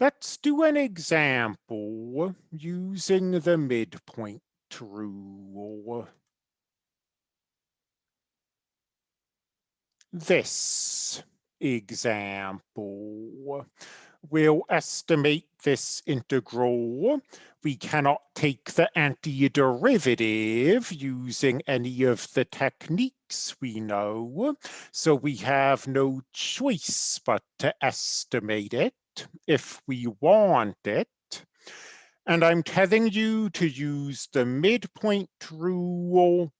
Let's do an example using the midpoint rule. This example will estimate this integral. We cannot take the antiderivative using any of the techniques we know, so we have no choice but to estimate it if we want it. And I'm telling you to use the midpoint rule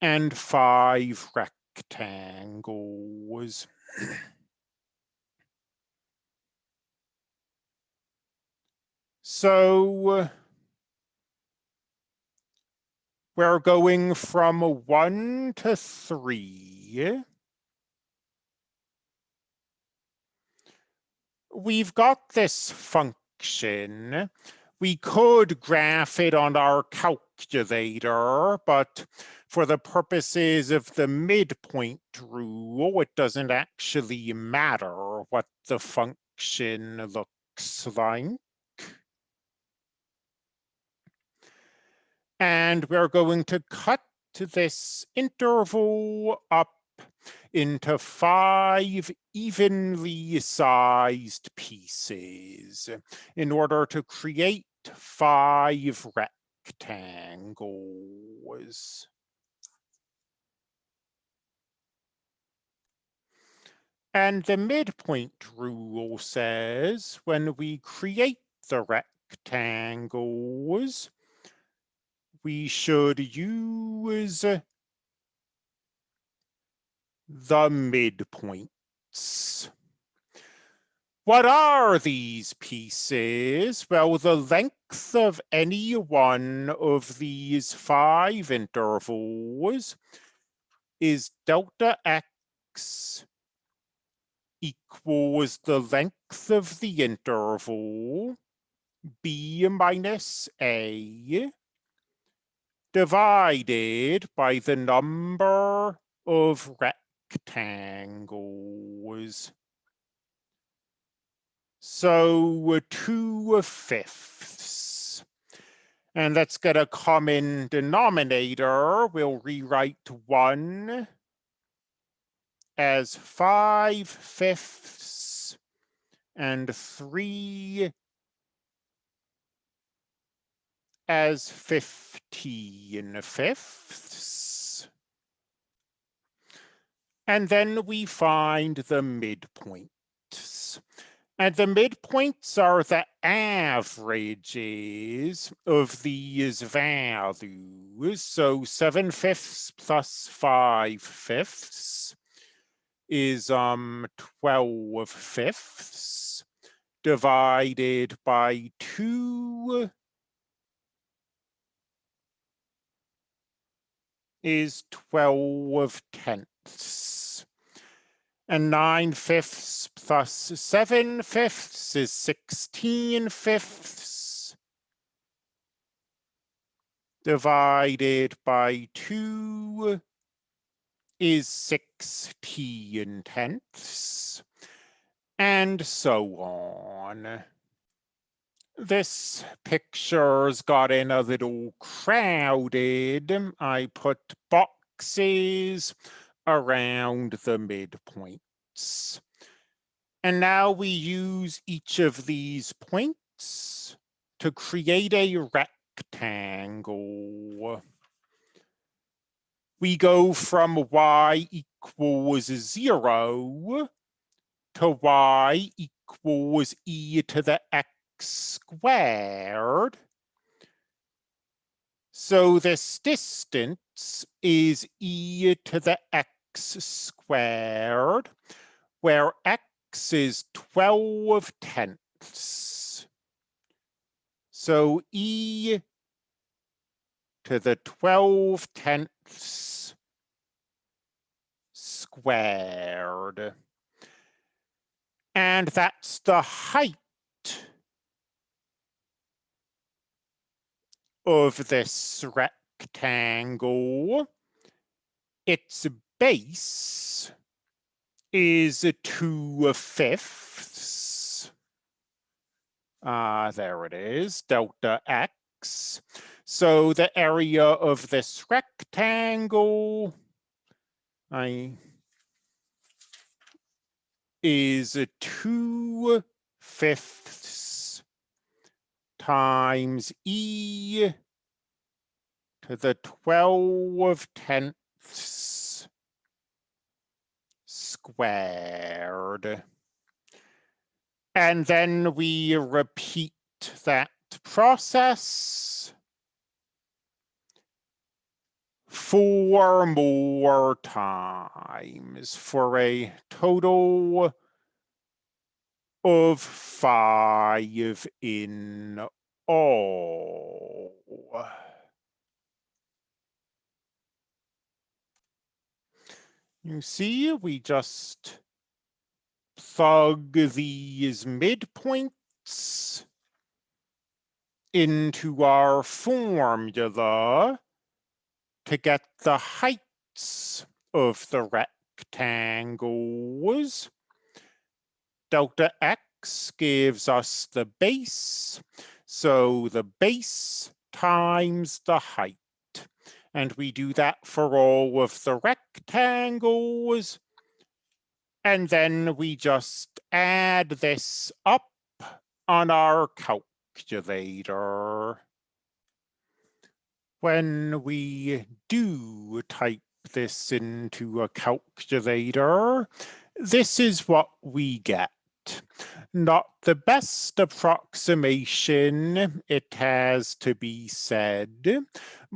and five rectangles. So we're going from one to three. We've got this function. We could graph it on our calculator, but for the purposes of the midpoint rule, it doesn't actually matter what the function looks like. And we're going to cut this interval up into five evenly sized pieces in order to create five rectangles. And the midpoint rule says when we create the rectangles, we should use the midpoints. What are these pieces? Well, the length of any one of these five intervals is delta x equals the length of the interval b minus a divided by the number of rectangles. So two fifths. And let's get a common denominator. We'll rewrite one as five fifths and three as 15 fifths. And then we find the midpoints. And the midpoints are the averages of these values. So 7 fifths plus 5 fifths is um 12 fifths divided by 2 is 12 tenths. And 9 fifths plus 7 fifths is 16 fifths. Divided by 2 is 16 tenths. And so on this picture's gotten a little crowded. I put boxes around the midpoints. And now we use each of these points to create a rectangle. We go from y equals zero to y equals e to the x squared. So this distance is e to the x squared, where x is 12 tenths. So e to the 12 tenths squared. And that's the height of this rectangle, its base is two fifths. uh, there it is, delta x. So the area of this rectangle I is two fifths times e to the 12 tenths squared. And then we repeat that process four more times for a total of five in all. You see, we just plug these midpoints into our formula to get the heights of the rectangles. Delta x gives us the base, so the base times the height. And we do that for all of the rectangles. And then we just add this up on our calculator when we do type this into a calculator, this is what we get. Not the best approximation, it has to be said,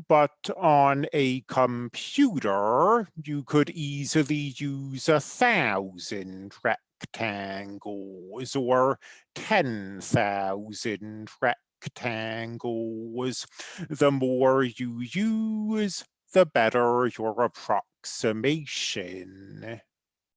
but on a computer, you could easily use a thousand rectangles or 10,000 rectangles rectangles. The more you use, the better your approximation.